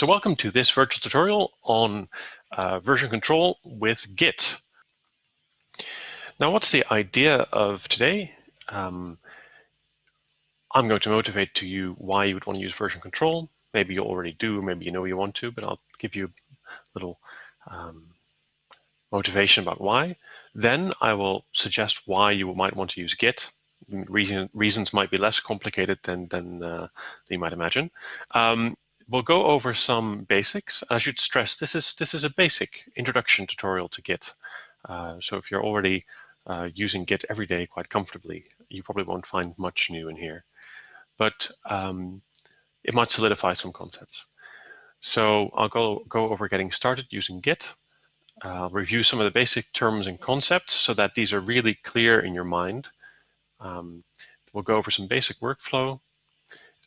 So welcome to this virtual tutorial on uh, version control with Git. Now what's the idea of today? Um, I'm going to motivate to you why you would want to use version control. Maybe you already do, maybe you know you want to, but I'll give you a little um, motivation about why. Then I will suggest why you might want to use Git. Reason, reasons might be less complicated than, than, uh, you might imagine. Um, we'll go over some basics. I should stress this is this is a basic introduction tutorial to Git. Uh, so if you're already uh, using Git every day quite comfortably, you probably won't find much new in here. But um, it might solidify some concepts. So I'll go, go over getting started using Git. I'll review some of the basic terms and concepts so that these are really clear in your mind. Um, we'll go over some basic workflow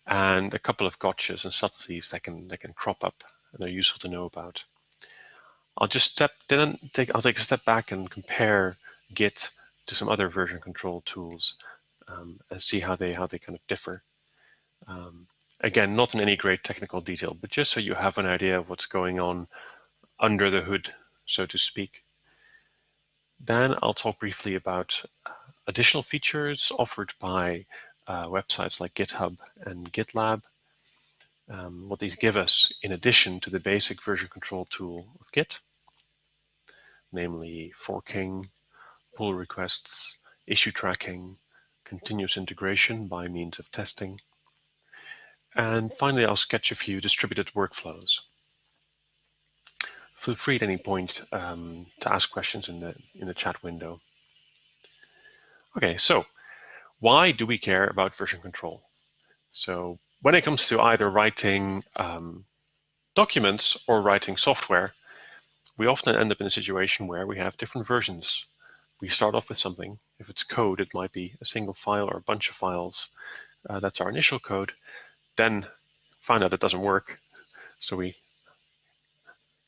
and a couple of gotchas and subtleties that can that can crop up and they're useful to know about. I'll just step then take I'll take a step back and compare Git to some other version control tools um, and see how they how they kind of differ. Um, again, not in any great technical detail, but just so you have an idea of what's going on under the hood, so to speak. Then I'll talk briefly about additional features offered by uh, websites like GitHub and GitLab. Um, what these give us in addition to the basic version control tool of Git, namely forking, pull requests, issue tracking, continuous integration by means of testing. And finally, I'll sketch a few distributed workflows. Feel free at any point um, to ask questions in the, in the chat window. Okay, so why do we care about version control? So when it comes to either writing um, documents or writing software, we often end up in a situation where we have different versions. We start off with something. If it's code, it might be a single file or a bunch of files. Uh, that's our initial code. Then find out it doesn't work. So we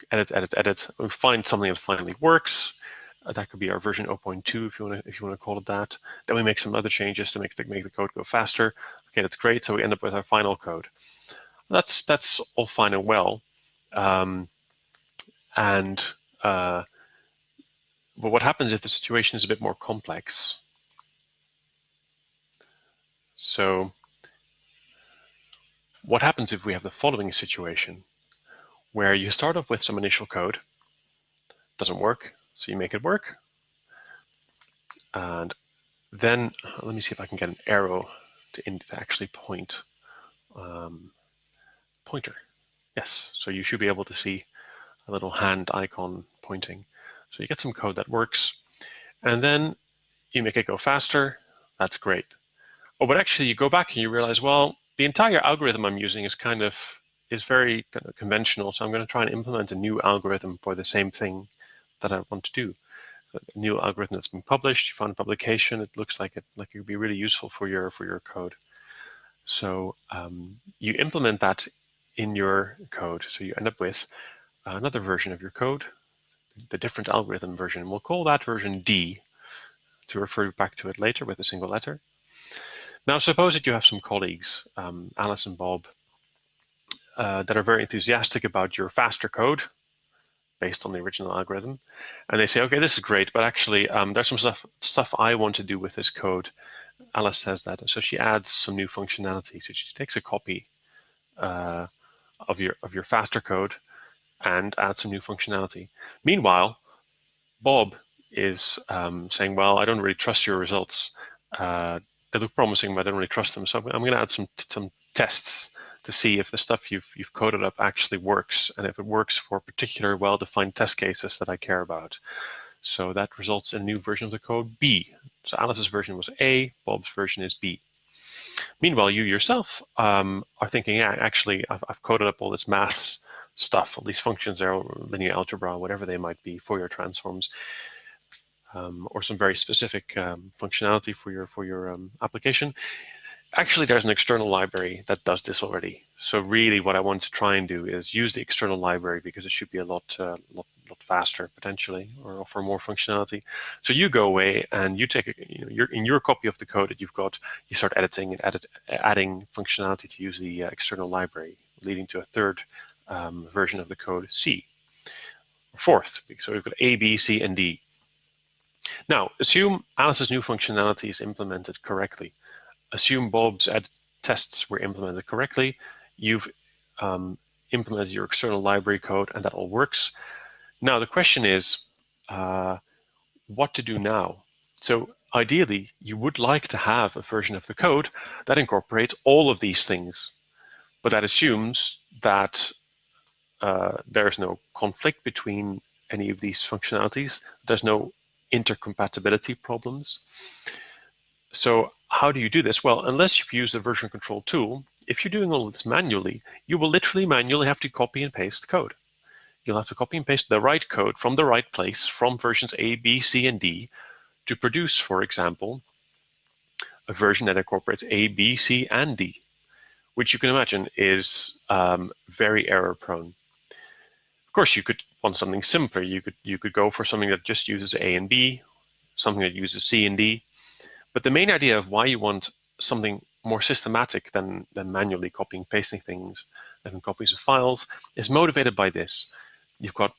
edit, edit, edit. We find something that finally works. Uh, that could be our version 0.2 if you want to if you want to call it that. Then we make some other changes to make the, make the code go faster. Okay, that's great. So we end up with our final code. That's that's all fine and well. Um, and uh, but what happens if the situation is a bit more complex? So what happens if we have the following situation where you start off with some initial code, doesn't work, so you make it work. And then let me see if I can get an arrow to, in, to actually point. Um, pointer. Yes, so you should be able to see a little hand icon pointing. So you get some code that works. And then you make it go faster. That's great. Oh, but actually you go back and you realize, well, the entire algorithm I'm using is kind of is very kind of conventional. So I'm going to try and implement a new algorithm for the same thing that I want to do. A new algorithm that's been published, you found a publication, it looks like it like it would be really useful for your for your code. So um, you implement that in your code. So you end up with another version of your code, the different algorithm version. We'll call that version D to refer back to it later with a single letter. Now suppose that you have some colleagues, um, Alice and Bob, uh, that are very enthusiastic about your faster code based on the original algorithm. And they say, okay, this is great, but actually um, there's some stuff, stuff I want to do with this code. Alice says that. So she adds some new functionality. So she takes a copy uh, of your of your faster code and adds some new functionality. Meanwhile, Bob is um, saying, well, I don't really trust your results. Uh, they look promising, but I don't really trust them. So I'm going to add some some tests to see if the stuff you've, you've coded up actually works and if it works for particular well-defined test cases that I care about. So that results in new version of the code B. So Alice's version was A, Bob's version is B. Meanwhile, you yourself um, are thinking, yeah, actually, I've, I've, coded up all this maths stuff, all these functions there, linear algebra, whatever they might be, Fourier transforms, um, or some very specific um, functionality for your for your um, application actually there's an external library that does this already. So really what I want to try and do is use the external library because it should be a lot, uh, lot, lot faster potentially or offer more functionality. So you go away and you take, you know, in your copy of the code that you've got, you start editing and edit, adding functionality to use the uh, external library, leading to a third um, version of the code C. Fourth, so we've got A, B, C, and D. Now, assume Alice's new functionality is implemented correctly. Assume Bob's tests were implemented correctly. You've um, implemented your external library code and that all works. Now, the question is uh, what to do now. So ideally, you would like to have a version of the code that incorporates all of these things, but that assumes that uh, there's no conflict between any of these functionalities. There's no intercompatibility problems. So how do you do this? Well, unless you've used a version control tool, if you're doing all of this manually, you will literally manually have to copy and paste code. You'll have to copy and paste the right code from the right place from versions A, B, C, and D to produce, for example, a version that incorporates A, B, C, and D, which you can imagine is um, very error prone. Of course, you could want something simpler. You could you could go for something that just uses A and B, something that uses C and D. But the main idea of why you want something more systematic than, than manually copying pasting things and copies of files is motivated by this. You've got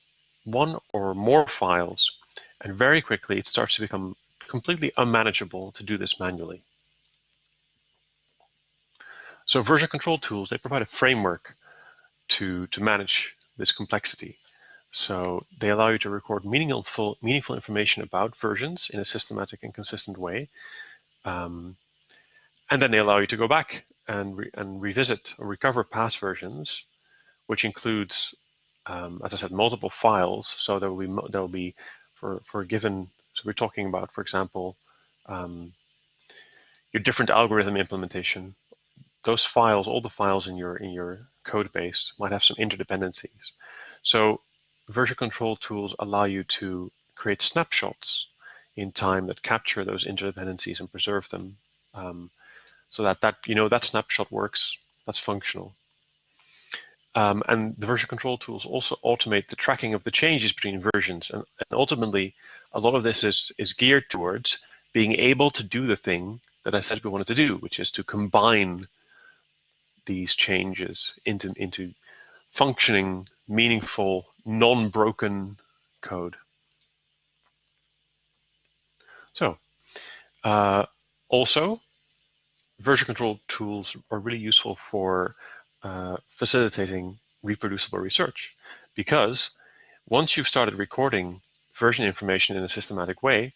one or more files, and very quickly it starts to become completely unmanageable to do this manually. So version control tools, they provide a framework to, to manage this complexity. So they allow you to record meaningful, meaningful information about versions in a systematic and consistent way. Um, and then they allow you to go back and, re and revisit or recover past versions, which includes, um, as I said, multiple files. So there will be there will be for for a given. So we're talking about, for example, um, your different algorithm implementation. Those files, all the files in your in your code base, might have some interdependencies. So version control tools allow you to create snapshots in time that capture those interdependencies and preserve them um, so that that you know that snapshot works, that's functional. Um, and the version control tools also automate the tracking of the changes between versions. And, and, ultimately, a lot of this is, is geared towards being able to do the thing that I said we wanted to do, which is to combine these changes into, into functioning, meaningful, non-broken code. So uh, also, version control tools are really useful for uh, facilitating reproducible research because once you've started recording version information in a systematic way,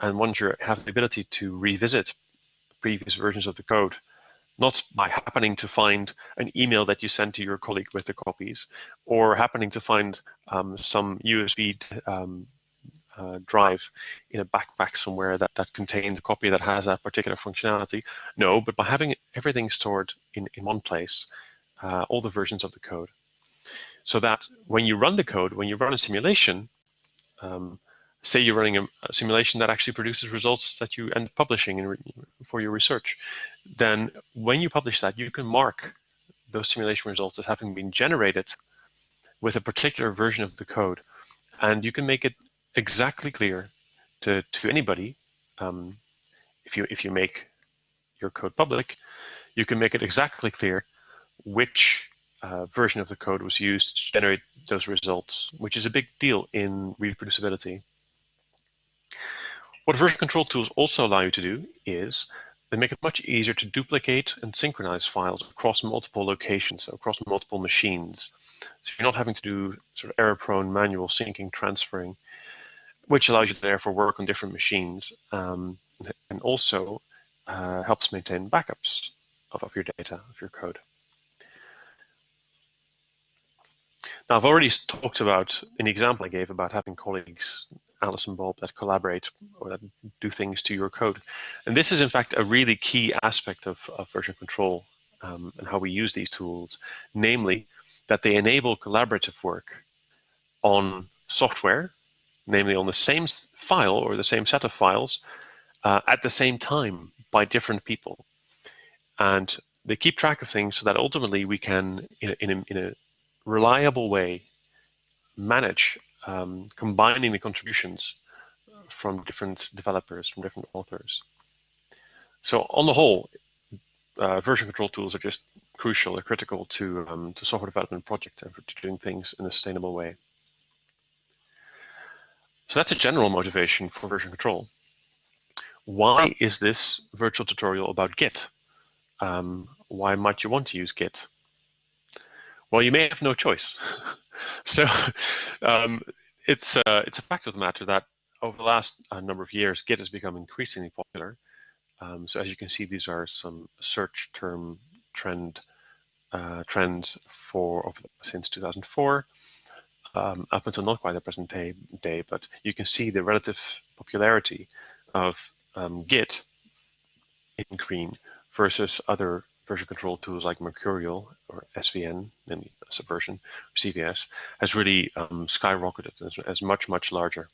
and once you have the ability to revisit previous versions of the code, not by happening to find an email that you sent to your colleague with the copies, or happening to find um, some USB um, uh, drive in a backpack somewhere that, that contains a copy that has that particular functionality. No, but by having everything stored in, in one place, uh, all the versions of the code, so that when you run the code, when you run a simulation, um, say you're running a, a, simulation that actually produces results that you end up publishing in, for your research, then when you publish that, you can mark those simulation results as having been generated with a particular version of the code. And you can make it exactly clear to, to anybody. Um, if you if you make your code public, you can make it exactly clear which uh, version of the code was used to generate those results, which is a big deal in reproducibility. What version control tools also allow you to do is they make it much easier to duplicate and synchronize files across multiple locations, so across multiple machines. So you're not having to do sort of error-prone manual syncing, transferring which allows you to therefore work on different machines um, and also uh, helps maintain backups of, of your data, of your code. Now, I've already talked about, the example I gave, about having colleagues, Alice and Bob, that collaborate or that do things to your code. And this is, in fact, a really key aspect of, of version control um, and how we use these tools, namely that they enable collaborative work on software namely on the same file or the same set of files uh, at the same time by different people. And they keep track of things so that ultimately we can, in a, in a, in a reliable way, manage um, combining the contributions from different developers, from different authors. So on the whole, uh, version control tools are just crucial they're critical to, um, to software development projects and to doing things in a sustainable way. So that's a general motivation for version control. Why is this virtual tutorial about Git? Um, why might you want to use Git? Well, you may have no choice. so um, it's, uh, it's a fact of the matter that over the last uh, number of years, Git has become increasingly popular. Um, so as you can see, these are some search term trend uh, trends for since 2004 um, up until not quite the present day, day, but you can see the relative popularity of um, Git in green versus other version control tools like Mercurial or SVN, then Subversion, CVS, has really um, skyrocketed as, as much, much larger.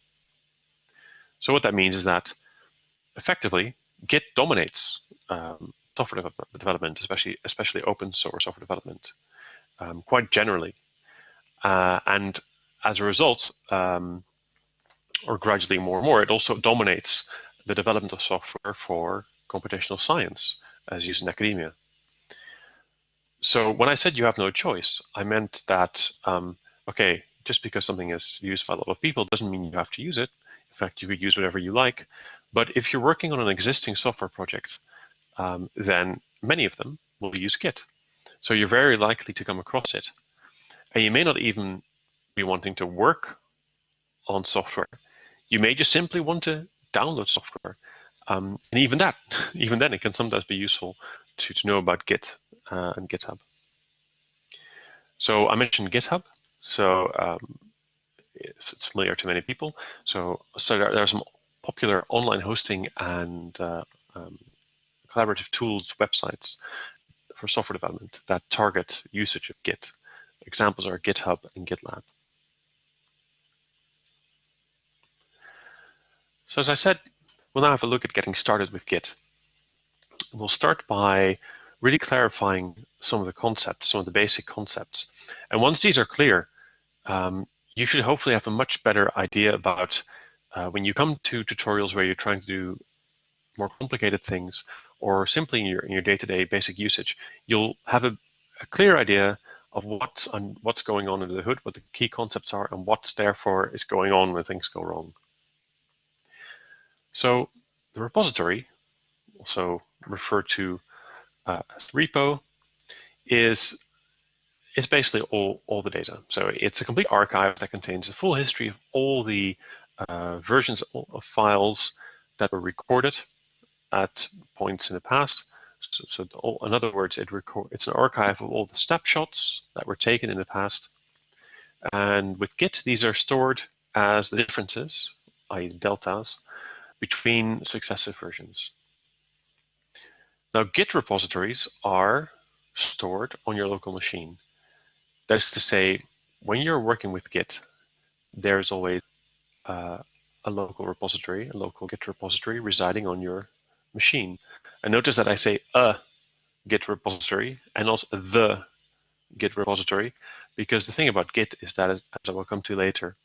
So what that means is that effectively Git dominates um, software development, especially especially open source software development, um, quite generally. Uh, and as a result, um, or gradually more and more, it also dominates the development of software for computational science as used in academia. So when I said you have no choice, I meant that, um, okay, just because something is used by a lot of people doesn't mean you have to use it. In fact, you could use whatever you like. But if you're working on an existing software project, um, then many of them will use Git. So you're very likely to come across it. And you may not even be wanting to work on software. You may just simply want to download software. Um, and even that, even then, it can sometimes be useful to, to know about Git uh, and GitHub. So I mentioned GitHub. So um, it's familiar to many people. So, so there, there are some popular online hosting and uh, um, collaborative tools websites for software development that target usage of Git. Examples are GitHub and GitLab. So as I said, we'll now have a look at getting started with Git. We'll start by really clarifying some of the concepts, some of the basic concepts. And once these are clear, um, you should hopefully have a much better idea about uh, when you come to tutorials where you're trying to do more complicated things or simply in your in your day-to-day -day basic usage, you'll have a, a clear idea of what's on, what's going on under the hood, what the key concepts are, and what therefore is going on when things go wrong. So the repository, also referred to uh, as repo, is is basically all, all the data. So it's a complete archive that contains the full history of all the uh, versions of files that were recorded at points in the past. So, so all, in other words, it record, it's an archive of all the snapshots that were taken in the past. And with Git, these are stored as the differences, i.e. deltas, between successive versions. Now, Git repositories are stored on your local machine. That is to say, when you're working with Git, there's always uh, a local repository, a local Git repository residing on your machine. And notice that I say a Git repository and not the Git repository, because the thing about Git is that, as I will come to later,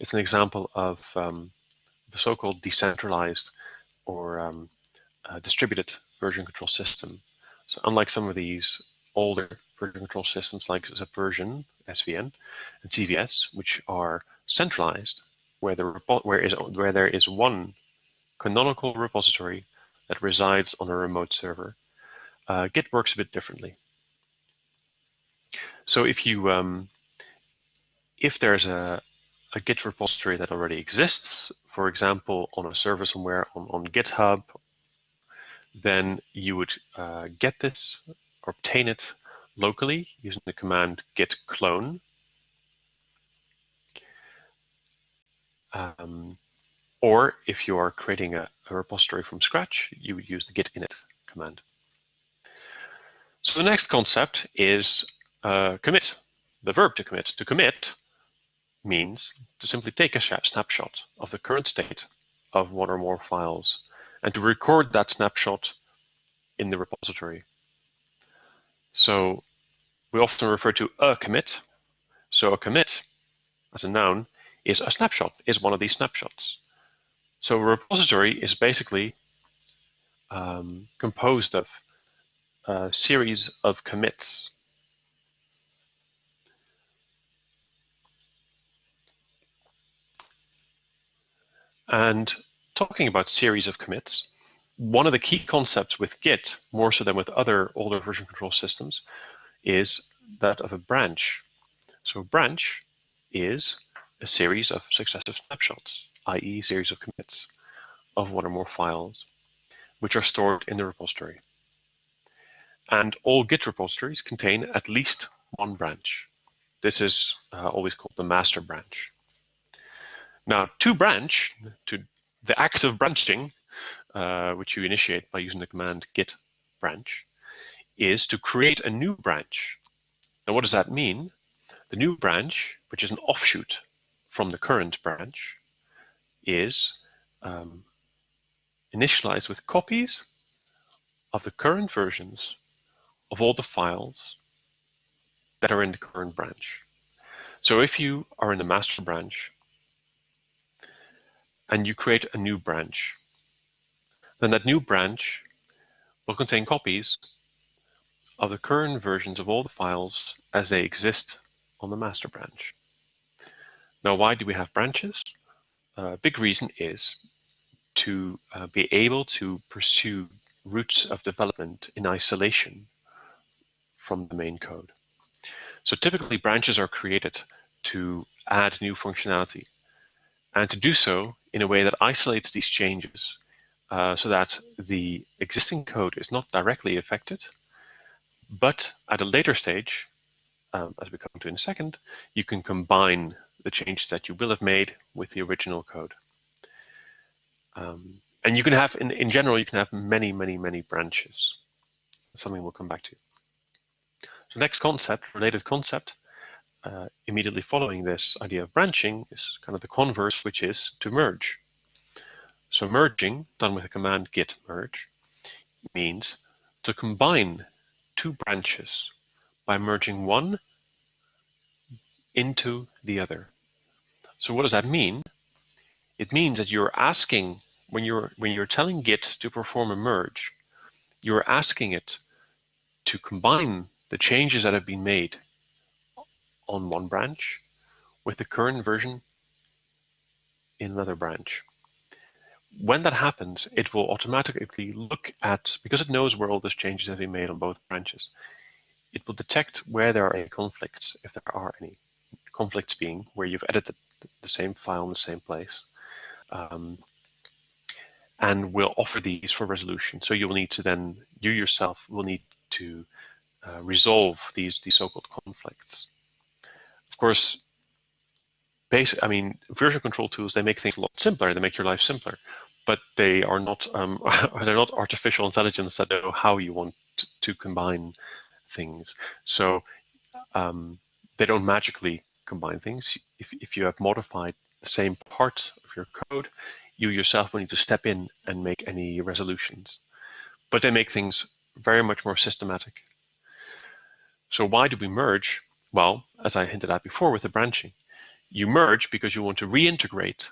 it's an example of um, so-called decentralized or um, uh, distributed version control system. So unlike some of these older version control systems like Subversion, SVN, and CVS, which are centralized, where, the where, is, where there is one canonical repository that resides on a remote server. Uh, Git works a bit differently. So if you um, if there's a, a Git repository that already exists, for example, on a server somewhere on, on GitHub, then you would uh, get this obtain it locally using the command git clone. Um, or if you are creating a, a, repository from scratch, you would use the git init command. So the next concept is uh, commit, the verb to commit. To commit means to simply take a snapshot of the current state of one or more files and to record that snapshot in the repository. So we often refer to a commit. So a commit as a noun is a snapshot, is one of these snapshots. So a repository is basically um, composed of a series of commits. And talking about series of commits, one of the key concepts with Git, more so than with other older version control systems, is that of a branch. So a branch is a series of successive snapshots, i.e. series of commits of one or more files, which are stored in the repository. And all Git repositories contain at least one branch. This is uh, always called the master branch. Now, to branch, to the act of branching, uh, which you initiate by using the command git branch, is to create a new branch. Now, what does that mean? The new branch, which is an offshoot from the current branch, is um, initialized with copies of the current versions of all the files that are in the current branch. So if you are in the master branch and you create a new branch, then that new branch will contain copies of the current versions of all the files as they exist on the master branch. Now, why do we have branches? A uh, big reason is to uh, be able to pursue routes of development in isolation from the main code. So typically branches are created to add new functionality and to do so in a way that isolates these changes uh, so that the existing code is not directly affected, but at a later stage, um, as we come to in a second, you can combine the changes that you will have made with the original code. Um, and you can have, in, in general, you can have many, many, many branches. Something we'll come back to. So next concept, related concept, uh, immediately following this idea of branching is kind of the converse, which is to merge. So merging, done with the command git merge, means to combine two branches by merging one into the other. So what does that mean? It means that you're asking, when you're, when you're telling Git to perform a merge, you're asking it to combine the changes that have been made on one branch with the current version in another branch. When that happens, it will automatically look at, because it knows where all those changes have been made on both branches, it will detect where there are any conflicts, if there are any. Conflicts being where you've edited the same file in the same place. Um, and will offer these for resolution. So you will need to then, you yourself will need to uh, resolve these, these so-called conflicts. Course, basic, I mean, version control tools, they make things a lot simpler. They make your life simpler, but they are not, um, they're not artificial intelligence that know how you want to, to combine things. So um, they don't magically combine things. If, if you have modified the same part of your code, you yourself will need to step in and make any resolutions. But they make things very much more systematic. So why do we merge? Well, as I hinted at before with the branching, you merge because you want to reintegrate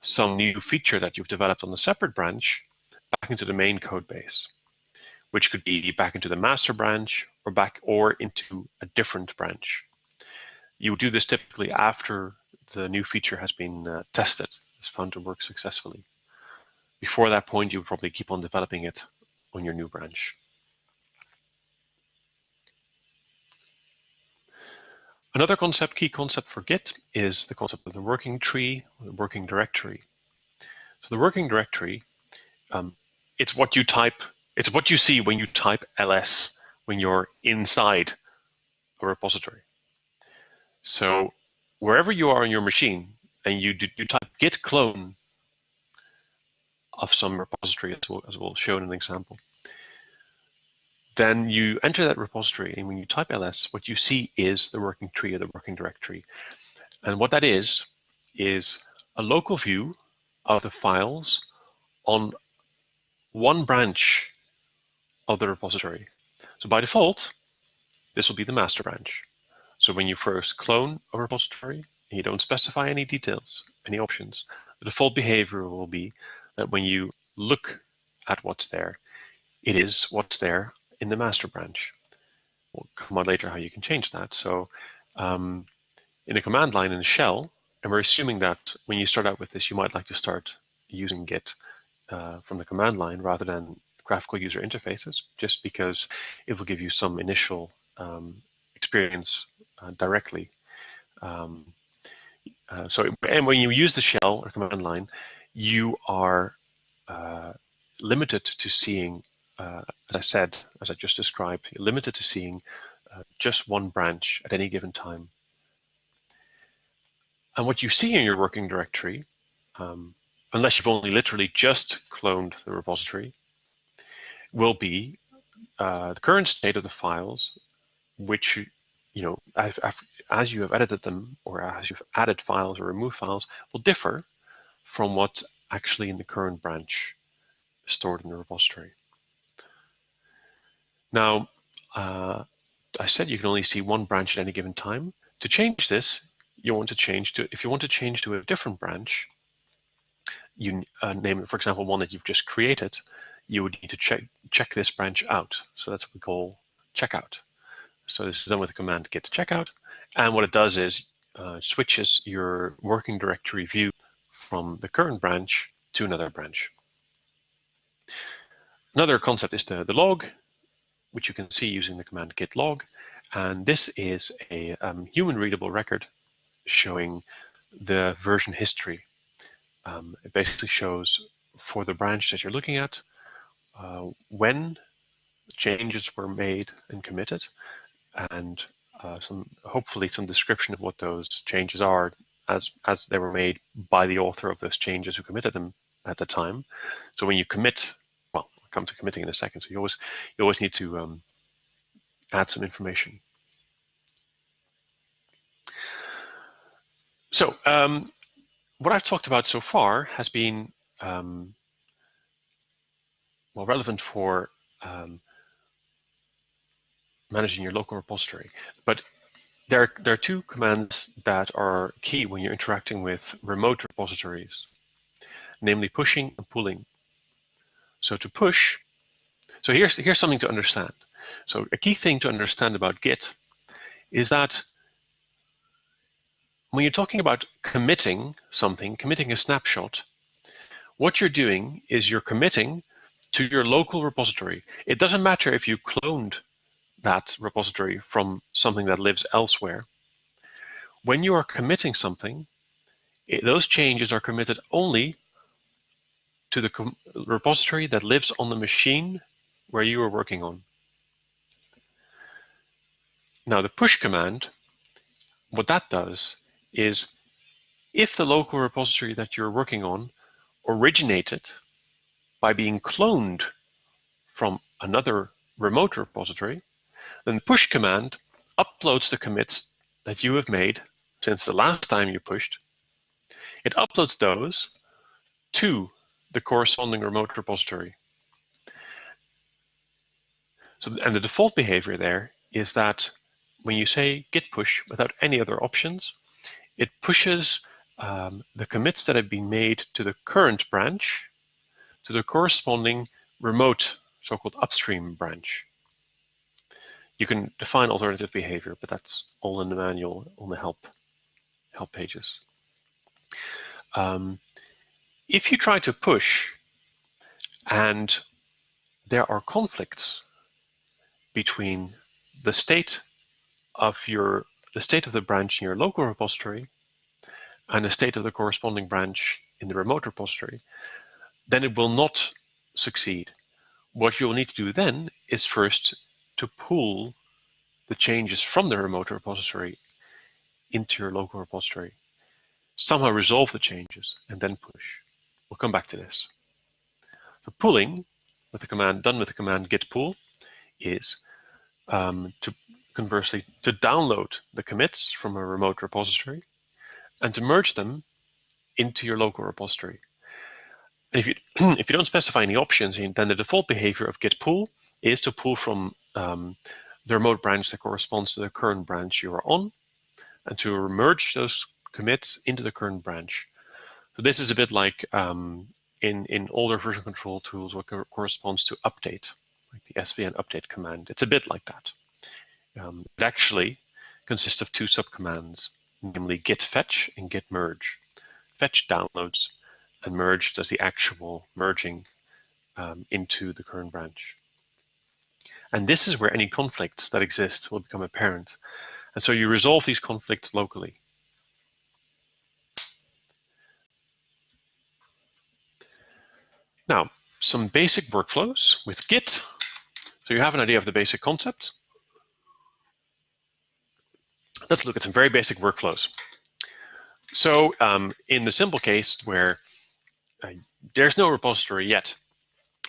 some new feature that you've developed on a separate branch back into the main code base, which could be back into the master branch or back or into a different branch. You do this typically after the new feature has been uh, tested, is found to work successfully. Before that point, you would probably keep on developing it on your new branch. Another concept, key concept for Git is the concept of the working tree, the working directory. So the working directory, um, it's what you type, it's what you see when you type ls when you're inside a repository. So wherever you are on your machine and you do, you type git clone of some repository as we'll, as we'll show in an example, then you enter that repository, and when you type ls, what you see is the working tree or the working directory. And what that is, is a local view of the files on one branch of the repository. So by default, this will be the master branch. So when you first clone a repository, and you don't specify any details, any options, the default behavior will be that when you look at what's there, it is what's there in the master branch. We'll come on later how you can change that. So um, in a command line in a shell, and we're assuming that when you start out with this, you might like to start using Git uh, from the command line rather than graphical user interfaces, just because it will give you some initial um, experience uh, directly. Um, uh, so, and when you use the shell or command line, you are uh, limited to seeing, uh, as I said, as I just described, you're limited to seeing uh, just one branch at any given time. And what you see in your working directory, um, unless you've only literally just cloned the repository, will be uh, the current state of the files, which, you know, as you have edited them or as you've added files or removed files, will differ from what's actually in the current branch stored in the repository. Now, uh, I said you can only see one branch at any given time. To change this, you want to change to, if you want to change to a different branch, you uh, name it, for example, one that you've just created, you would need to check, check this branch out. So that's what we call checkout. So this is done with the command git checkout. And what it does is uh, switches your working directory view from the current branch to another branch. Another concept is the, the log, which you can see using the command git log. And this is a um, human readable record showing the version history. Um, it basically shows for the branch that you're looking at uh, when changes were made and committed and uh, some hopefully some description of what those changes are as as they were made by the author of those changes who committed them at the time. So when you commit, come to committing in a second. So you always you always need to um, add some information. So um, what I've talked about so far has been um, well relevant for um, managing your local repository, but there are, there are two commands that are key when you're interacting with remote repositories, namely pushing and pulling. So to push, so here's here's something to understand. So a key thing to understand about Git is that when you're talking about committing something, committing a snapshot, what you're doing is you're committing to your local repository. It doesn't matter if you cloned that repository from something that lives elsewhere. When you are committing something, it, those changes are committed only to the repository that lives on the machine where you are working on. Now the push command, what that does is if the local repository that you're working on originated by being cloned from another remote repository, then the push command uploads the commits that you have made since the last time you pushed. It uploads those to the corresponding remote repository. So, and the default behavior there is that when you say git push without any other options, it pushes um, the commits that have been made to the current branch to the corresponding remote so-called upstream branch. You can define alternative behavior, but that's all in the manual on the help, help pages. Um, if you try to push and there are conflicts between the state of your the state of the branch in your local repository and the state of the corresponding branch in the remote repository, then it will not succeed. What you'll need to do then is first to pull the changes from the remote repository into your local repository. Somehow resolve the changes and then push. We'll come back to this. So pulling with the command done with the command git pull is um, to conversely to download the commits from a remote repository and to merge them into your local repository. And if you if you don't specify any options, then the default behavior of git pull is to pull from um, the remote branch that corresponds to the current branch you are on, and to merge those commits into the current branch. So this is a bit like um, in in older version control tools what co corresponds to update. like the svn update command. It's a bit like that. Um, it actually consists of two subcommands, namely git fetch and git merge. Fetch downloads and merge does the actual merging um, into the current branch. And this is where any conflicts that exist will become apparent. And so you resolve these conflicts locally. Now, some basic workflows with Git. So you have an idea of the basic concept. Let's look at some very basic workflows. So um, in the simple case where uh, there's no repository yet,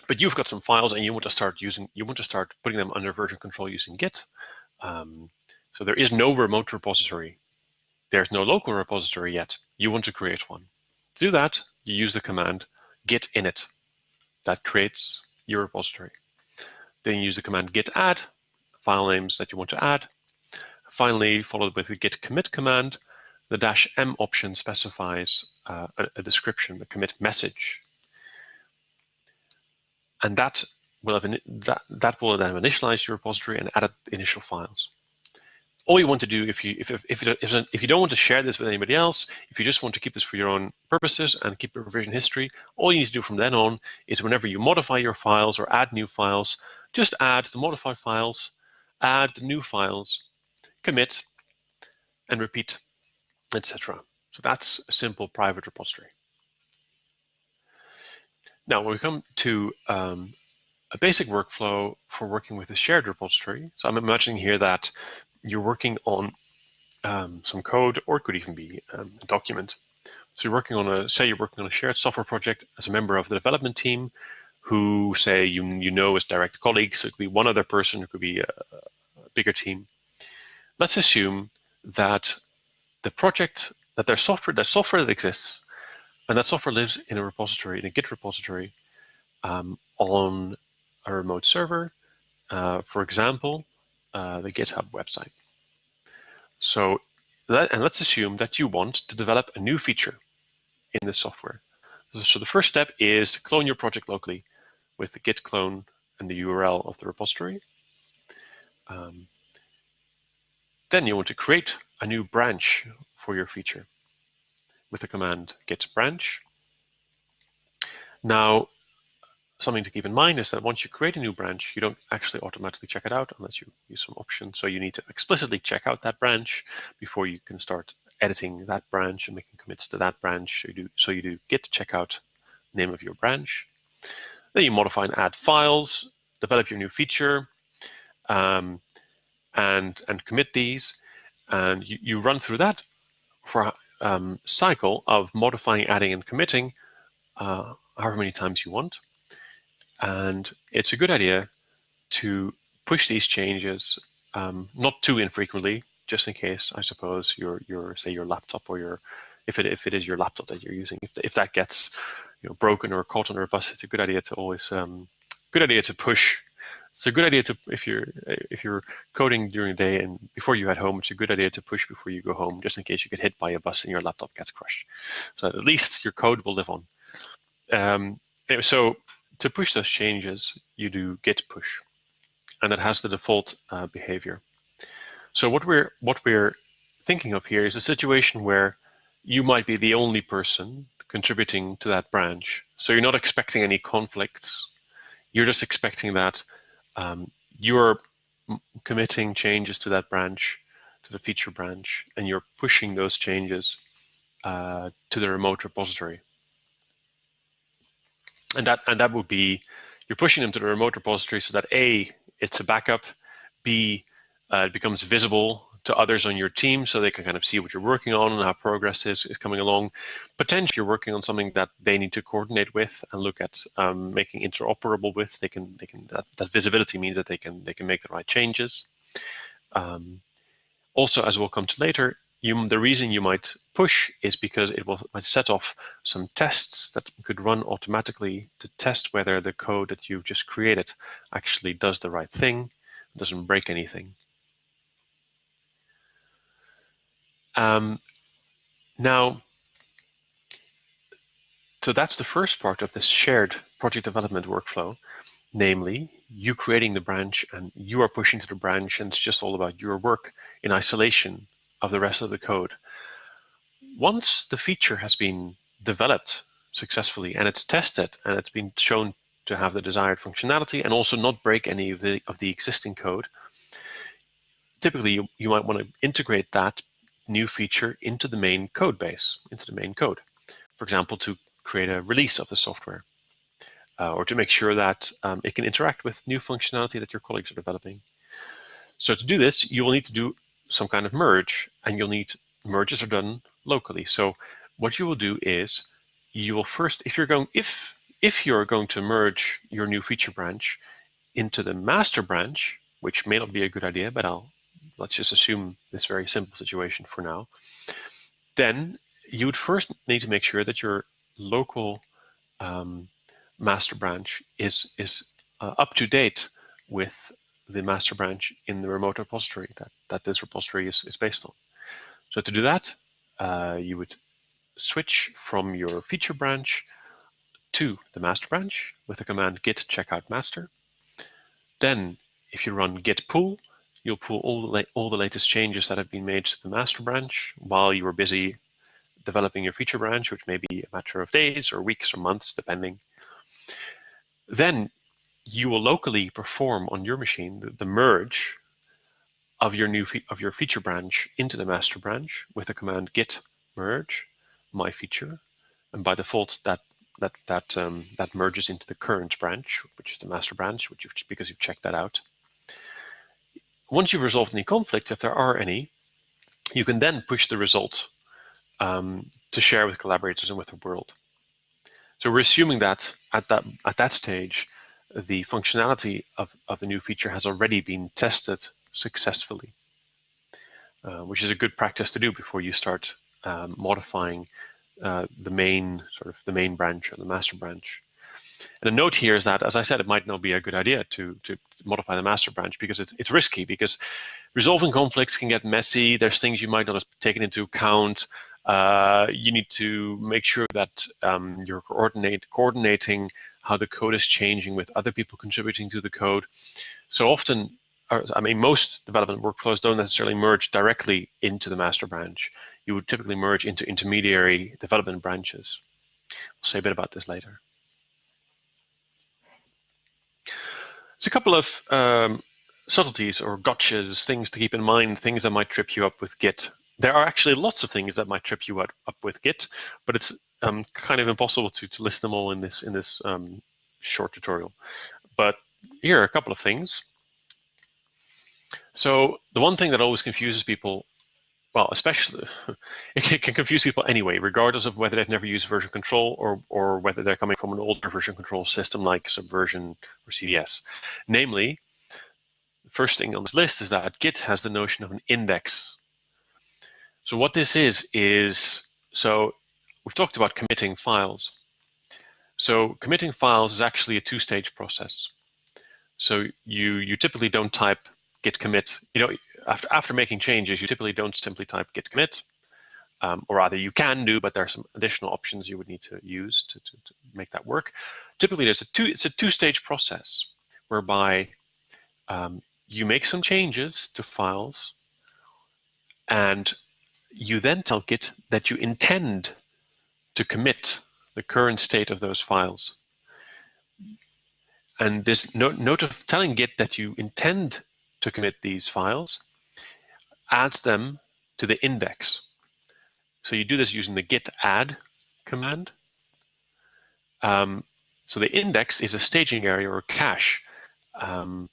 but you've got some files and you want to start using, you want to start putting them under version control using Git. Um, so there is no remote repository. There's no local repository yet. You want to create one. To do that, you use the command git init. That creates your repository. Then use the command git add, file names that you want to add. Finally, followed with the git commit command, the dash M option specifies uh, a, a description, the commit message and that will have that that will then initialize your repository and add the initial files. All you want to do if you if if if, if, you don't want to share this with anybody else, if you just want to keep this for your own purposes and keep a revision history, all you need to do from then on is whenever you modify your files or add new files, just add the modified files, add the new files, commit, and repeat, etc. So that's a simple private repository. Now, when we come to um, a basic workflow for working with a shared repository, so I'm imagining here that you're working on um, some code, or it could even be um, a document. So you're working on a, say you're working on a shared software project as a member of the development team, who say you you know as direct colleagues. So it could be one other person, it could be a, a bigger team. Let's assume that the project, that their software, that software that exists and that software lives in a repository, in a Git repository um, on a remote server, uh, for example, uh, the GitHub website. So, that, and let's assume that you want to develop a new feature in the software. So the first step is to clone your project locally with the git clone and the URL of the repository. Um, then you want to create a new branch for your feature with the command git branch. Now, something to keep in mind is that once you create a new branch, you don't actually automatically check it out unless you use some options. So you need to explicitly check out that branch before you can start editing that branch and making commits to that branch. So you do, so you do git checkout name of your branch. Then you modify and add files, develop your new feature, um, and, and commit these. And you, you run through that for um, cycle of modifying, adding, and committing uh, however many times you want. And it's a good idea to push these changes um, not too infrequently, just in case, I suppose, your your say your laptop or your if it if it is your laptop that you're using, if if that gets you know broken or caught under a bus, it's a good idea to always um, good idea to push it's a good idea to if you're if you're coding during the day and before you head home, it's a good idea to push before you go home, just in case you get hit by a bus and your laptop gets crushed. So at least your code will live on. Um, so to push those changes, you do git push, and that has the default uh, behavior. So what we're what we're thinking of here is a situation where you might be the only person contributing to that branch. So you're not expecting any conflicts. You're just expecting that um, you're committing changes to that branch, to the feature branch, and you're pushing those changes uh, to the remote repository. And that and that would be you're pushing them to the remote repository so that a it's a backup, b uh, it becomes visible to others on your team so they can kind of see what you're working on and how progress is, is coming along. Potentially you're working on something that they need to coordinate with and look at um, making interoperable with. They can, they can that, that, visibility means that they can, they can make the right changes. Um, also, as we'll come to later, you, the reason you might push is because it will set off some tests that could run automatically to test whether the code that you've just created actually does the right thing, doesn't break anything. Um, now, so that's the first part of this shared project development workflow. namely you creating the branch and you are pushing to the branch and it's just all about your work in isolation of the rest of the code. Once the feature has been developed successfully and it's tested and it's been shown to have the desired functionality and also not break any of the of the existing code, typically you, you might want to integrate that new feature into the main code base, into the main code. For example, to create a release of the software uh, or to make sure that um, it can interact with new functionality that your colleagues are developing. So to do this, you will need to do some kind of merge and you'll need merges are done locally. So what you will do is you will first, if you're going, if if you're going to merge your new feature branch into the master branch, which may not be a good idea, but I'll let's just assume this very simple situation for now, then you would first need to make sure that your local um, master branch is, is uh, up to date with the master branch in the remote repository that, that this repository is, is based on. So to do that, uh, you would switch from your feature branch to the master branch with the command git checkout master. Then if you run git pull, you'll pull all the, all the latest changes that have been made to the master branch while you were busy developing your feature branch, which may be a matter of days or weeks or months, depending. Then you will locally perform on your machine the, the merge of your new of your feature branch into the master branch with the command git merge my feature, and by default that that that um, that merges into the current branch, which is the master branch, which you've, because you've checked that out. Once you've resolved any conflicts, if there are any, you can then push the result um, to share with collaborators and with the world. So we're assuming that at that at that stage, the functionality of, of the new feature has already been tested successfully, uh, which is a good practice to do before you start um, modifying uh, the main sort of the main branch or the master branch. And a note here is that, as I said, it might not be a good idea to, to modify the master branch because it's, it's risky because resolving conflicts can get messy. There's things you might not have taken into account. Uh, you need to make sure that um, you're coordinate, coordinating how the code is changing with other people contributing to the code. So often, I mean, most development workflows don't necessarily merge directly into the master branch you would typically merge into intermediary development branches. We'll say a bit about this later. There's a couple of um, subtleties or gotchas, things to keep in mind, things that might trip you up with Git. There are actually lots of things that might trip you up, up with Git, but it's um, kind of impossible to, to list them all in this in this um, short tutorial. But here are a couple of things. So the one thing that always confuses people well, especially it can confuse people anyway, regardless of whether they've never used version control or or whether they're coming from an older version control system like Subversion or CVS. Namely, the first thing on this list is that Git has the notion of an index. So what this is is so we've talked about committing files. So committing files is actually a two-stage process. So you you typically don't type git commit. You know, after, after making changes, you typically don't simply type git commit, um, or rather you can do, but there are some additional options you would need to use to, to, to make that work. Typically, there's a two, it's a two-stage process whereby um, you make some changes to files, and you then tell Git that you intend to commit the current state of those files. And this note, note of telling Git that you intend to commit these files adds them to the index. So you do this using the git add command. Um, so the index is a staging area or cache, um,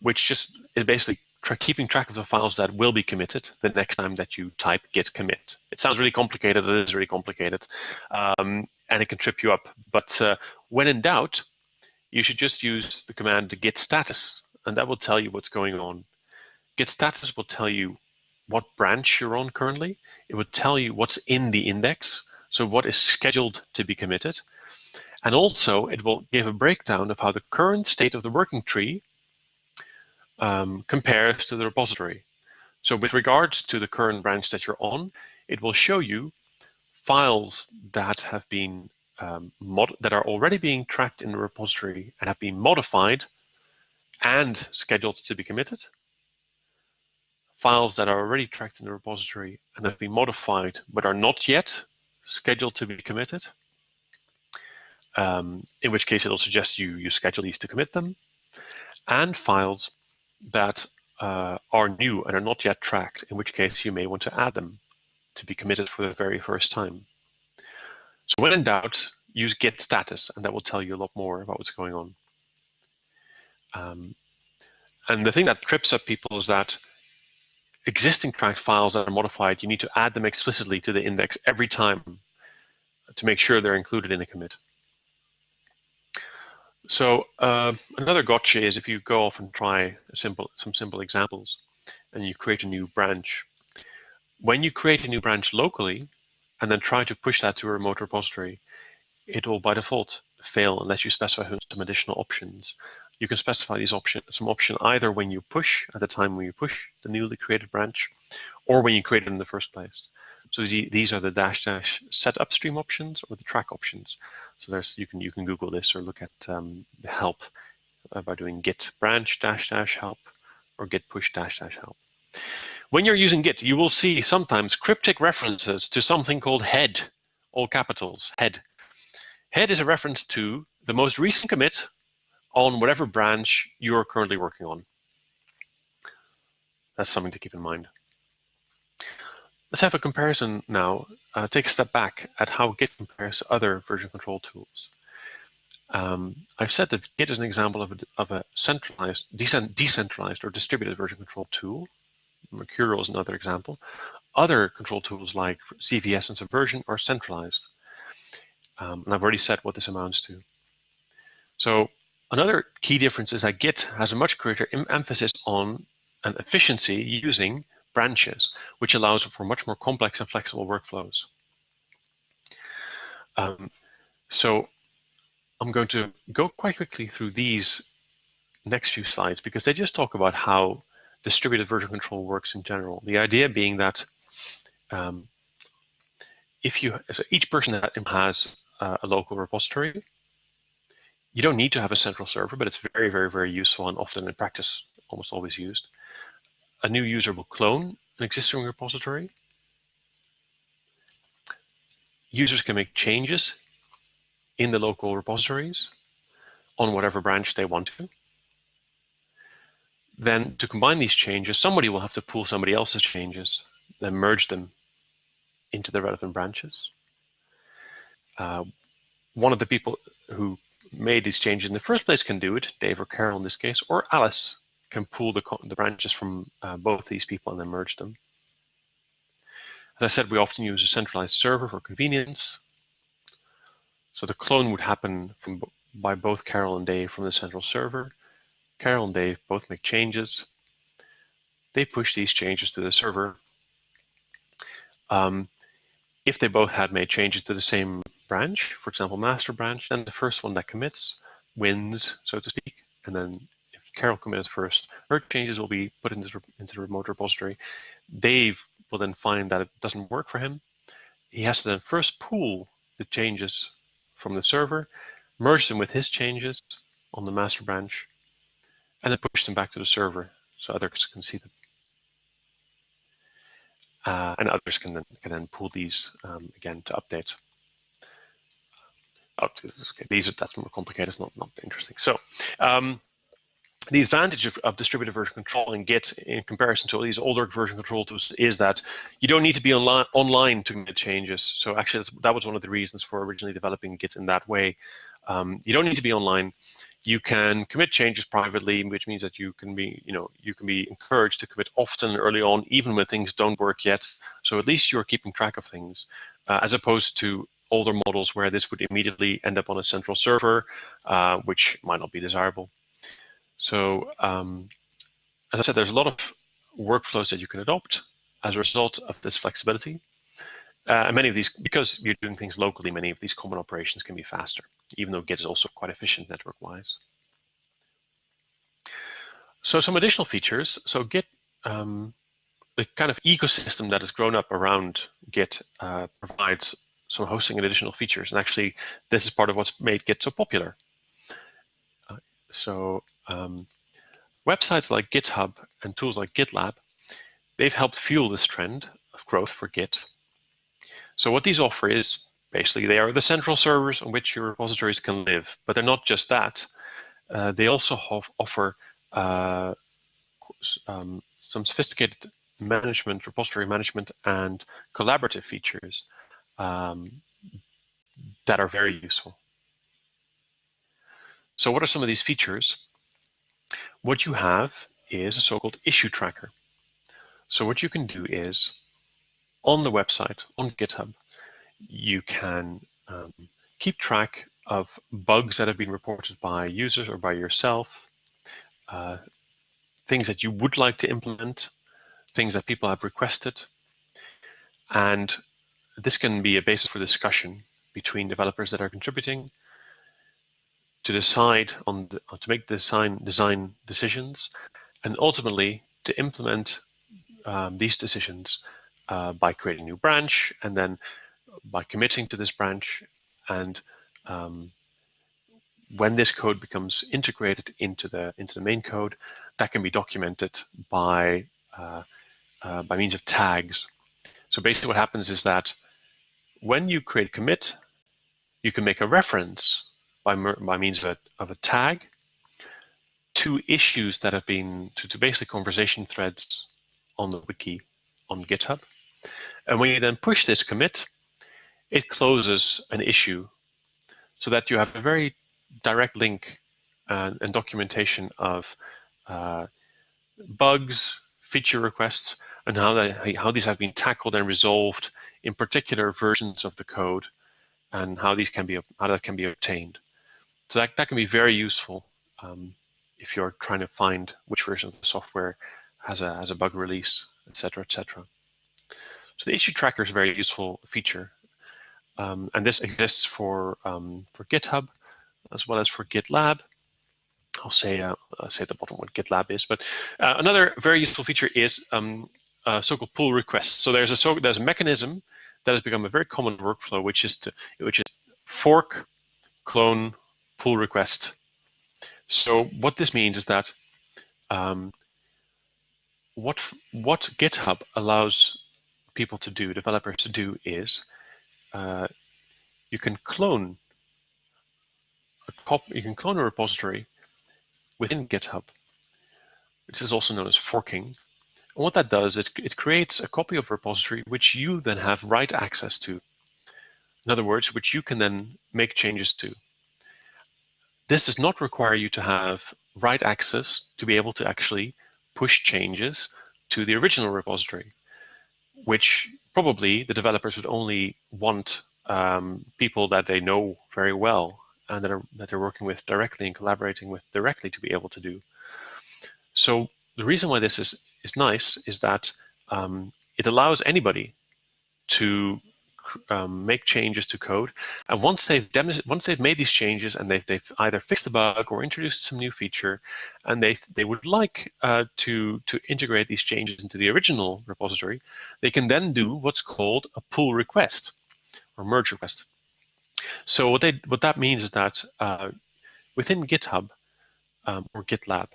which just is basically tra keeping track of the files that will be committed the next time that you type git commit. It sounds really complicated. It is really complicated, um, and it can trip you up. But uh, when in doubt, you should just use the command git status, and that will tell you what's going on. Git status will tell you what branch you're on currently. It will tell you what's in the index, so what is scheduled to be committed. And also it will give a breakdown of how the current state of the working tree um, compares to the repository. So with regards to the current branch that you're on, it will show you files that have been um, that are already being tracked in the repository and have been modified and scheduled to be committed, files that are already tracked in the repository and have been modified but are not yet scheduled to be committed, um, in which case it'll suggest you, you schedule these to commit them, and files that uh, are new and are not yet tracked, in which case you may want to add them to be committed for the very first time. So when in doubt, use git status, and that will tell you a lot more about what's going on. Um, and the thing that trips up people is that existing tracked files that are modified, you need to add them explicitly to the index every time to make sure they're included in a commit. So uh, another gotcha is if you go off and try simple, some simple examples and you create a new branch. When you create a new branch locally and then try to push that to a remote repository, it will by default fail unless you specify some additional options. You can specify these option, some option either when you push at the time when you push the newly created branch or when you create it in the first place. So the, these are the dash dash set upstream options or the track options. So there's you can you can Google this or look at um, the help uh, by doing git branch dash dash help or git push dash dash help. When you're using Git, you will see sometimes cryptic references to something called head, all capitals, head. Head is a reference to the most recent commit on whatever branch you're currently working on. That's something to keep in mind. Let's have a comparison now. Uh, take a step back at how Git compares to other version control tools. Um, I've said that Git is an example of a, of a centralized, decentralized or distributed version control tool. Mercurial is another example. Other control tools like CVS and Subversion are centralized. Um, and I've already said what this amounts to. So another key difference is that Git has a much greater emphasis on an efficiency using branches, which allows for much more complex and flexible workflows. Um, so I'm going to go quite quickly through these next few slides because they just talk about how distributed version control works in general. The idea being that um, if you, so each person that has a local repository, you don't need to have a central server, but it's very, very, very useful and often in practice, almost always used. A new user will clone an existing repository. Users can make changes in the local repositories on whatever branch they want to. Then to combine these changes, somebody will have to pull somebody else's changes, then merge them into the relevant branches. Uh, one of the people who made these changes in the first place can do it, Dave or Carol in this case, or Alice can pull the, the branches from uh, both these people and then merge them. As I said, we often use a centralized server for convenience. So the clone would happen from by both Carol and Dave from the central server. Carol and Dave both make changes. They push these changes to the server. Um, if they both had made changes to the same branch, for example, master branch, then the first one that commits wins, so to speak. And then if Carol committed first, her changes will be put into, into the remote repository. Dave will then find that it doesn't work for him. He has to then first pull the changes from the server, merge them with his changes on the master branch, and then push them back to the server so others can see them. Uh, and others can then, can then pull these um, again to update. Oh, okay. These are that's more complicated. It's not not interesting. So um, the advantage of, of, distributed version control in Git in comparison to all these older version control tools is that you don't need to be online, online to make changes. So actually, that was one of the reasons for originally developing Git in that way. Um, you don't need to be online. You can commit changes privately, which means that you can be, you know, you can be encouraged to commit often early on, even when things don't work yet. So at least you're keeping track of things, uh, as opposed to older models where this would immediately end up on a central server, uh, which might not be desirable. So um, as I said, there's a lot of workflows that you can adopt as a result of this flexibility. Uh, and many of these, because you're doing things locally, many of these common operations can be faster, even though Git is also quite efficient network-wise. So some additional features. So Git, um, the kind of ecosystem that has grown up around Git uh, provides some hosting and additional features. And actually, this is part of what's made Git so popular. Uh, so um, websites like GitHub and tools like GitLab, they've helped fuel this trend of growth for Git. So what these offer is basically they are the central servers on which your repositories can live, but they're not just that. Uh, they also offer uh, um, some sophisticated management, repository management, and collaborative features um, that are very useful. So what are some of these features? What you have is a so-called issue tracker. So what you can do is, on the website, on GitHub, you can um, keep track of bugs that have been reported by users or by yourself, uh, things that you would like to implement, things that people have requested. And this can be a basis for discussion between developers that are contributing to decide on the, to make design design decisions and ultimately to implement um, these decisions uh, by creating a new branch and then by committing to this branch and um, when this code becomes integrated into the into the main code, that can be documented by uh, uh, by means of tags. So basically, what happens is that when you create a commit, you can make a reference by by means of a of a tag to issues that have been to, to basically conversation threads on the wiki on GitHub. And when you then push this commit, it closes an issue so that you have a very direct link and, and documentation of uh, bugs, feature requests, and how, how these have been tackled and resolved in particular versions of the code and how these can be how that can be obtained. So that, that can be very useful um, if you're trying to find which version of the software has a has a bug release, etc., etc. So the issue tracker is a very useful feature, um, and this exists for um, for GitHub as well as for GitLab. I'll say uh, I'll say at the bottom what GitLab is, but uh, another very useful feature is um, uh, so-called pull requests. So there's a so there's a mechanism that has become a very common workflow, which is to which is fork, clone, pull request. So what this means is that um, what what GitHub allows people to do, developers to do, is uh, you can clone a cop you can clone a repository within GitHub, which is also known as forking. And what that does, it, it creates a copy of repository which you then have write access to. In other words, which you can then make changes to. This does not require you to have write access to be able to actually push changes to the original repository, which probably the developers would only want um, people that they know very well and that, are, that they're working with directly and collaborating with directly to be able to do. So the reason why this is, is nice is that um, it allows anybody to um, make changes to code. And once they've once they've made these changes and they've, they've either fixed a bug or introduced some new feature, and they they would like uh, to to integrate these changes into the original repository, they can then do what's called a pull request or merge request. So what, they, what that means is that uh, within GitHub um, or GitLab,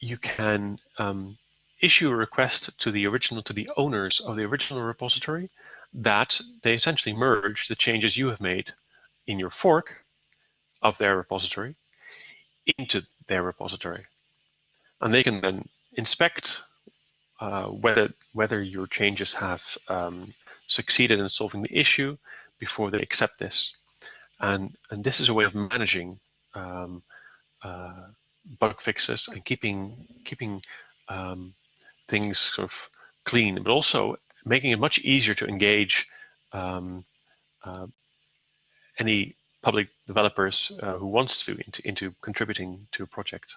you can um, issue a request to the original, to the owners of the original repository that they essentially merge the changes you have made in your fork of their repository into their repository. And they can then inspect uh, whether whether your changes have um, succeeded in solving the issue before they accept this. And, and this is a way of managing um, uh, bug fixes and keeping, keeping um, things sort of clean, but also making it much easier to engage um, uh, any public developers uh, who wants to into, into contributing to a project.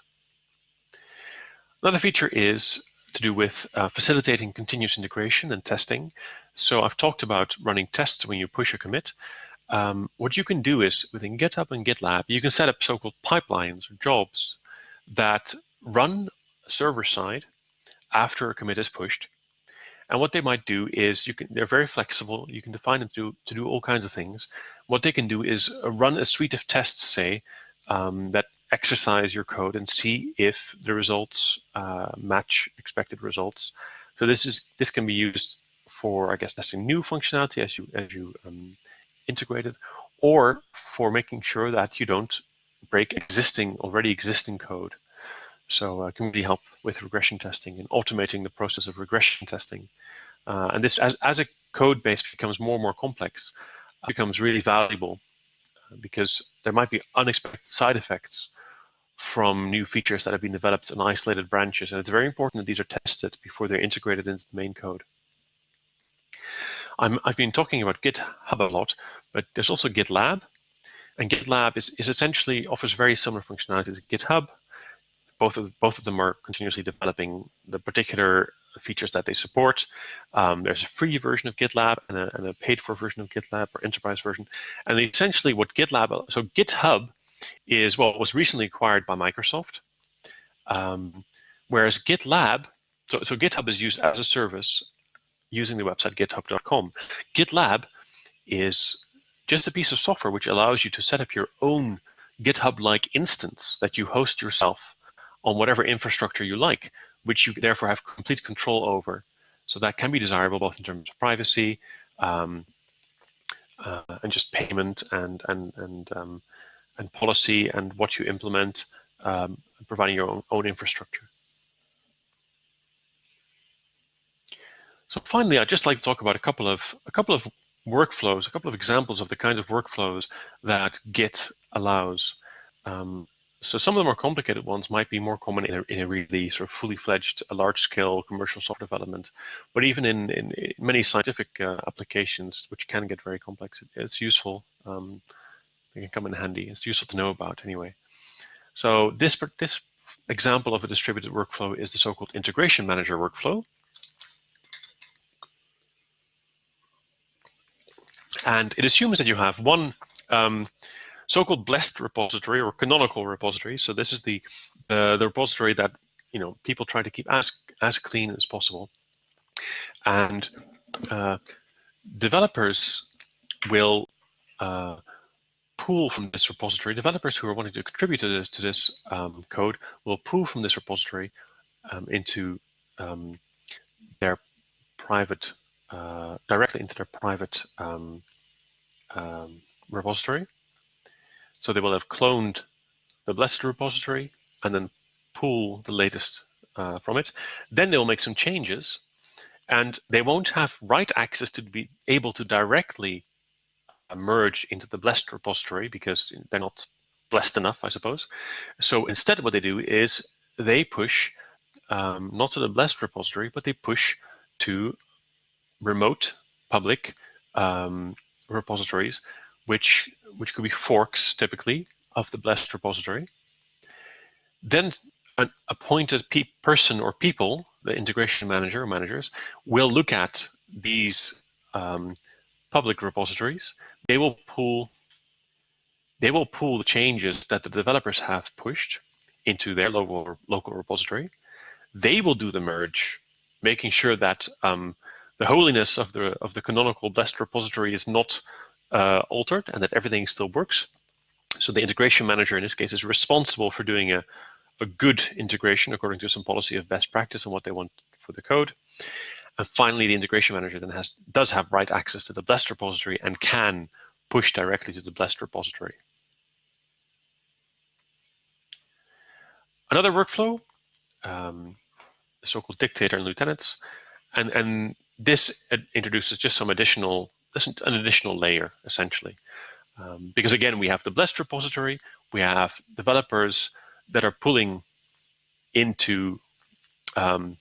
Another feature is to do with uh, facilitating continuous integration and testing. So I've talked about running tests when you push a commit. Um, what you can do is within GitHub and GitLab, you can set up so-called pipelines or jobs that run server side after a commit is pushed. And what they might do is you can they're very flexible. You can define them to, to do all kinds of things. What they can do is run a suite of tests, say, um, that exercise your code and see if the results uh, match expected results. So this is this can be used for, I guess, testing new functionality as you as you um, integrate it, or for making sure that you don't break existing already existing code. So uh, can really help with regression testing and automating the process of regression testing. Uh, and this, as, as a code base becomes more and more complex, becomes really valuable uh, because there might be unexpected side effects from new features that have been developed in isolated branches. And it's very important that these are tested before they're integrated into the main code. i have been talking about GitHub a lot, but there's also GitLab. And GitLab is, is essentially offers very similar functionality to GitHub. Both of, both of them are continuously developing the particular features that they support. Um, there's a free version of GitLab and a, and a paid for version of GitLab or enterprise version. And essentially what GitLab, so GitHub is well, was recently acquired by Microsoft. Um, whereas GitLab, so, so GitHub is used as a service using the website github.com. GitLab is just a piece of software which allows you to set up your own GitHub-like instance that you host yourself on whatever infrastructure you like, which you therefore have complete control over. So that can be desirable both in terms of privacy um, uh, and just payment and and and um, and policy and what you implement, um, providing your own, own infrastructure. So finally, I'd just like to talk about a couple of a couple of workflows, a couple of examples of the kinds of workflows that Git allows. Um, so some of the more complicated ones might be more common in a, in a really sort of fully fledged, large-scale commercial software development. But even in, in, in many scientific uh, applications, which can get very complex, it, it's useful. Um, they can come in handy. It's useful to know about anyway. So this, this example of a distributed workflow is the so-called integration manager workflow. And it assumes that you have one um, so-called blessed repository or canonical repository. So this is the, uh, the repository that you know people try to keep as, as clean as possible. And uh, developers will uh, pull from this repository. Developers who are wanting to contribute to this to this um, code will pull from this repository um, into um, their private uh, directly into their private um, um, repository. So they will have cloned the blessed repository and then pull the latest uh, from it. Then they will make some changes and they won't have write access to be able to directly merge into the blessed repository because they're not blessed enough, I suppose. So instead what they do is they push um, not to the blessed repository, but they push to remote public um, repositories, which which could be forks typically of the blessed repository. Then an appointed pe person or people, the integration manager or managers, will look at these um, public repositories they will pull they will pull the changes that the developers have pushed into their local local repository. They will do the merge, making sure that um, the holiness of the of the canonical blessed repository is not uh, altered and that everything still works. So the integration manager in this case is responsible for doing a, a good integration according to some policy of best practice and what they want for the code. And finally, the integration manager then has does have write access to the blessed repository and can push directly to the blessed repository. Another workflow, um, so-called dictator and lieutenants, and and this introduces just some additional an additional layer essentially, um, because again we have the blessed repository, we have developers that are pulling into um,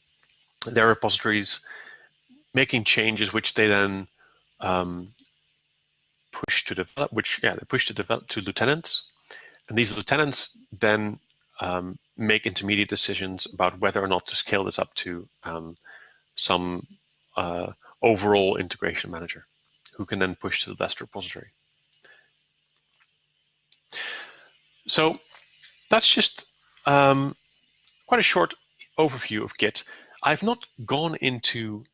their repositories, making changes which they then um, push to develop, which yeah, they push to develop to lieutenants, and these lieutenants then um, make intermediate decisions about whether or not to scale this up to um, some uh, overall integration manager, who can then push to the best repository. So that's just um, quite a short overview of Git. I've not gone into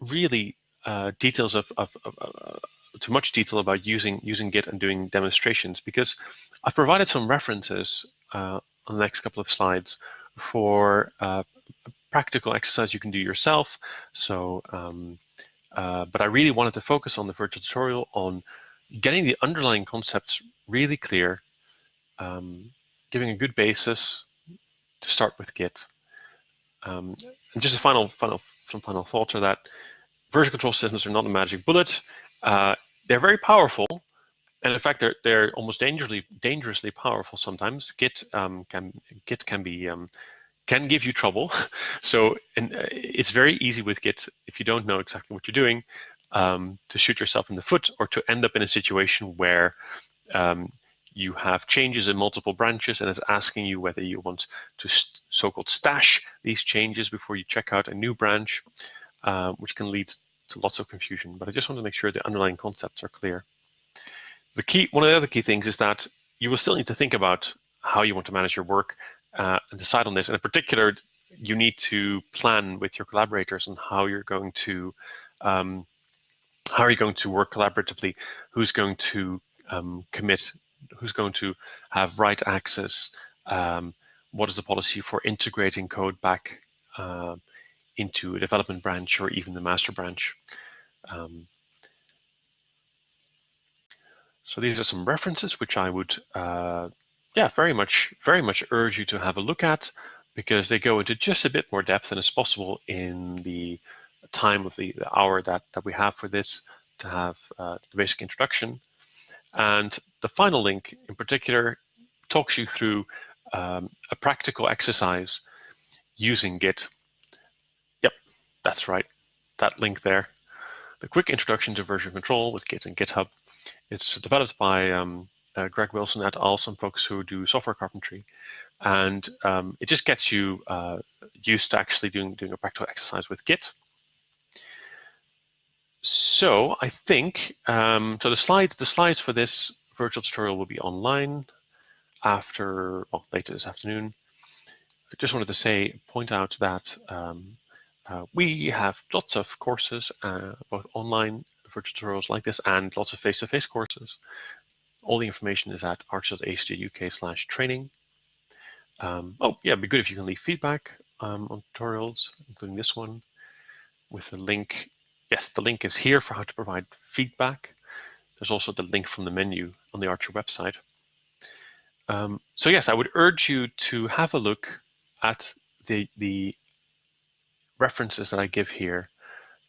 really uh, details of, of, of uh, too much detail about using using Git and doing demonstrations because I've provided some references uh, on the next couple of slides for uh, practical exercise you can do yourself. So, um, uh, but I really wanted to focus on the virtual tutorial on getting the underlying concepts really clear, um, giving a good basis to start with Git. Um, and just a final, final, some final thoughts are that version control systems are not a magic bullet. Uh, they're very powerful, and in fact, they're they're almost dangerously dangerously powerful sometimes. Git um, can Git can be um, can give you trouble. so and uh, it's very easy with Git if you don't know exactly what you're doing um, to shoot yourself in the foot or to end up in a situation where um, you have changes in multiple branches and it's asking you whether you want to so-called stash these changes before you check out a new branch, uh, which can lead to lots of confusion. But I just want to make sure the underlying concepts are clear. The key, one of the other key things is that you will still need to think about how you want to manage your work uh, and decide on this. And in particular, you need to plan with your collaborators on how you're going to um, how are you going to work collaboratively? Who's going to um, commit? Who's going to have write access? Um, what is the policy for integrating code back uh, into a development branch or even the master branch? Um, so these are some references which I would, uh, yeah, very much, very much urge you to have a look at because they go into just a bit more depth than is possible in the time of the, the hour that, that we have for this to have uh, the basic introduction. And the final link in particular talks you through um, a practical exercise using Git. Yep, that's right, that link there. The quick introduction to version control with Git and GitHub. It's developed by um, uh, Greg Wilson et al., some folks who do software carpentry. And um, it just gets you uh, used to actually doing, doing a practical exercise with Git. So I think, um, so the slides, the slides for this virtual tutorial will be online after, well, later this afternoon. I just wanted to say, point out that um, uh, we have lots of courses, uh, both online virtual tutorials like this and lots of face-to-face -face courses. All the information is at archer.ac.uk slash training. Um, oh, yeah, it'd be good if you can leave feedback um, on tutorials, including this one, with a link yes, the link is here for how to provide feedback. There's also the link from the menu on the Archer website. Um, so yes, I would urge you to have a look at the, the references that I give here.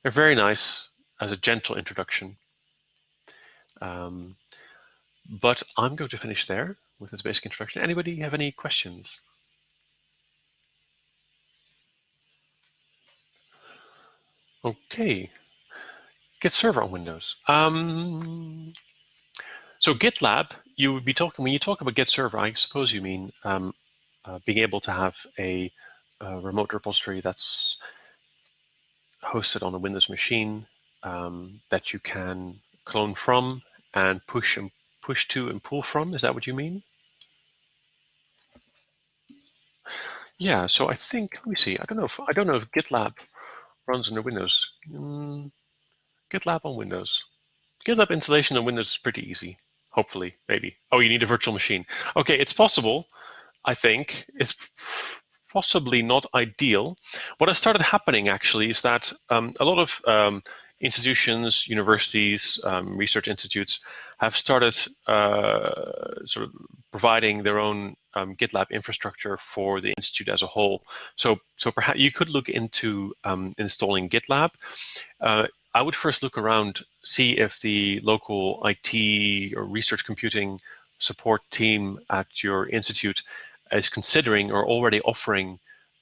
They're very nice as a gentle introduction. Um, but I'm going to finish there with this basic introduction. Anybody have any questions? Okay, Git server on Windows. Um, so GitLab, you would be talking, when you talk about Git server, I suppose you mean um, uh, being able to have a, a, remote repository that's hosted on a Windows machine um, that you can clone from and push and push to and pull from. Is that what you mean? Yeah, so I think, let me see, I don't know if, I don't know if GitLab runs under Windows. Mm, GitLab on Windows. GitLab installation on Windows is pretty easy, hopefully, maybe. Oh, you need a virtual machine. Okay, it's possible, I think. It's possibly not ideal. What has started happening actually is that um, a lot of um, institutions, universities, um, research institutes have started uh, sort of providing their own um, GitLab infrastructure for the institute as a whole. So, so perhaps you could look into um, installing GitLab. Uh, I would first look around, see if the local IT or research computing support team at your institute is considering or already offering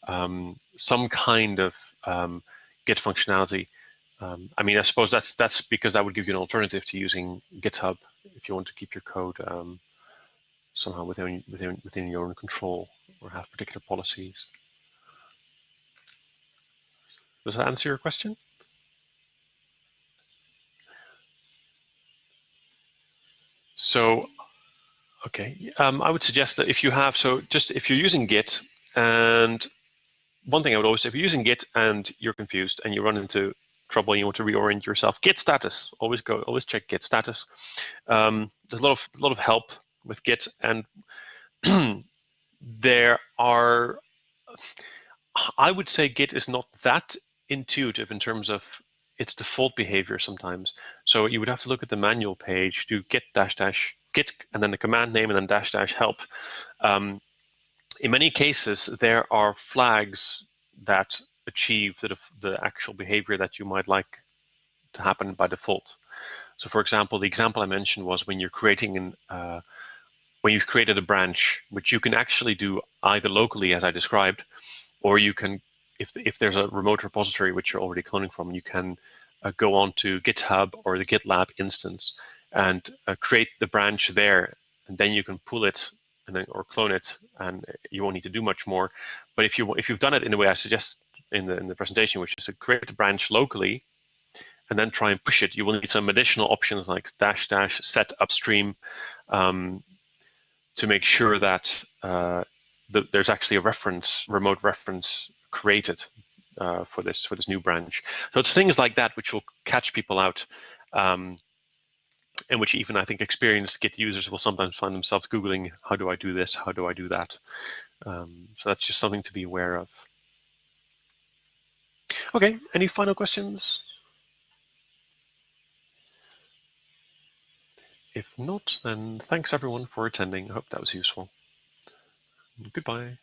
um, some kind of um, Git functionality. Um, I mean, I suppose that's that's because that would give you an alternative to using GitHub if you want to keep your code um, somehow within within within your own control or have particular policies. Does that answer your question? So, okay, um, I would suggest that if you have, so just if you're using Git, and one thing I would always say, if you're using Git and you're confused and you run into trouble you want to reorient yourself, Git status. Always go, always check Git status. Um, there's a lot of a lot of help with Git, and there are. I would say Git is not that intuitive in terms of its default behavior sometimes. So you would have to look at the manual page, do git dash dash git, and then the command name, and then dash dash help. Um, in many cases, there are flags that achieve the, the actual behavior that you might like to happen by default. So for example, the example I mentioned was when you're creating an, uh, when you've created a branch, which you can actually do either locally as I described, or you can, if, if there's a remote repository which you're already cloning from, you can uh, go on to GitHub or the GitLab instance and uh, create the branch there. And then you can pull it and then, or clone it, and you won't need to do much more. But if you if you've done it in the way I suggest in the in the presentation, which is to create a branch locally, and then try and push it, you will need some additional options like dash dash set upstream um, to make sure that uh, the, there's actually a reference, remote reference created uh, for this for this new branch. So it's things like that which will catch people out. Um, in which even I think experienced Git users will sometimes find themselves Googling, how do I do this? How do I do that? Um, so that's just something to be aware of. Okay, any final questions? If not, then thanks everyone for attending. I hope that was useful. Goodbye.